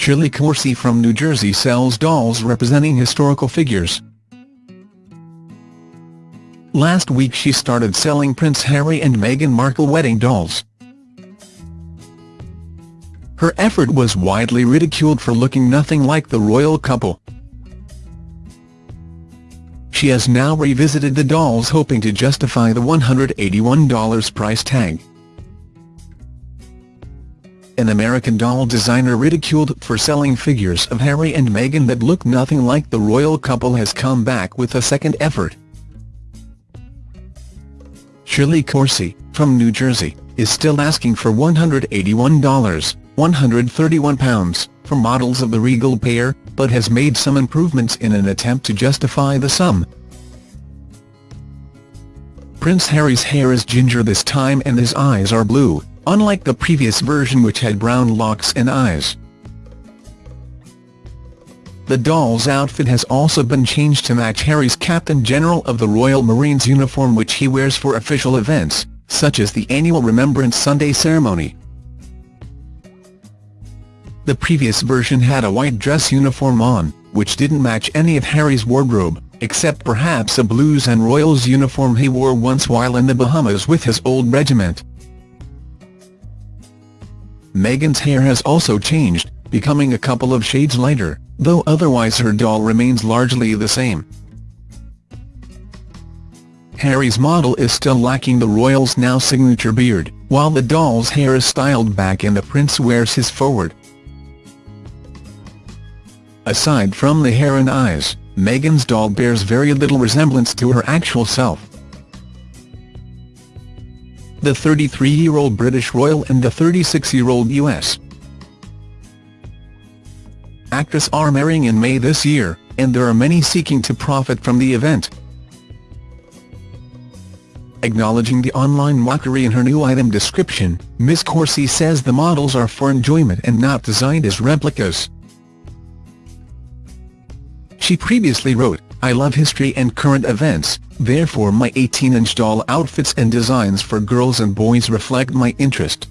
Shirley Coursey from New Jersey sells dolls representing historical figures. Last week she started selling Prince Harry and Meghan Markle wedding dolls. Her effort was widely ridiculed for looking nothing like the royal couple. She has now revisited the dolls hoping to justify the $181 price tag. An American doll designer ridiculed for selling figures of Harry and Meghan that look nothing like the royal couple has come back with a second effort. Shirley Corsi, from New Jersey, is still asking for $181, 131 pounds, for models of the regal pair, but has made some improvements in an attempt to justify the sum. Prince Harry's hair is ginger this time and his eyes are blue, unlike the previous version which had brown locks and eyes. The doll's outfit has also been changed to match Harry's Captain General of the Royal Marines uniform which he wears for official events, such as the annual Remembrance Sunday ceremony. The previous version had a white dress uniform on, which didn't match any of Harry's wardrobe, except perhaps a Blues and Royals uniform he wore once while in the Bahamas with his old regiment. Meghan's hair has also changed, becoming a couple of shades lighter, though otherwise her doll remains largely the same. Harry's model is still lacking the royal's now signature beard, while the doll's hair is styled back and the prince wears his forward. Aside from the hair and eyes, Meghan's doll bears very little resemblance to her actual self. The 33-year-old British royal and the 36-year-old U.S. actress are marrying in May this year, and there are many seeking to profit from the event. Acknowledging the online mockery in her new item description, Ms Coursey says the models are for enjoyment and not designed as replicas. She previously wrote, I love history and current events, therefore my 18-inch doll outfits and designs for girls and boys reflect my interest.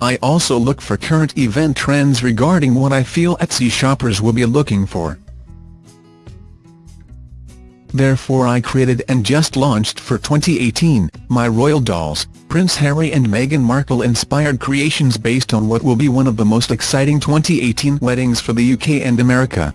I also look for current event trends regarding what I feel Etsy shoppers will be looking for. Therefore I created and just launched for 2018, my Royal Dolls, Prince Harry and Meghan Markle inspired creations based on what will be one of the most exciting 2018 weddings for the UK and America.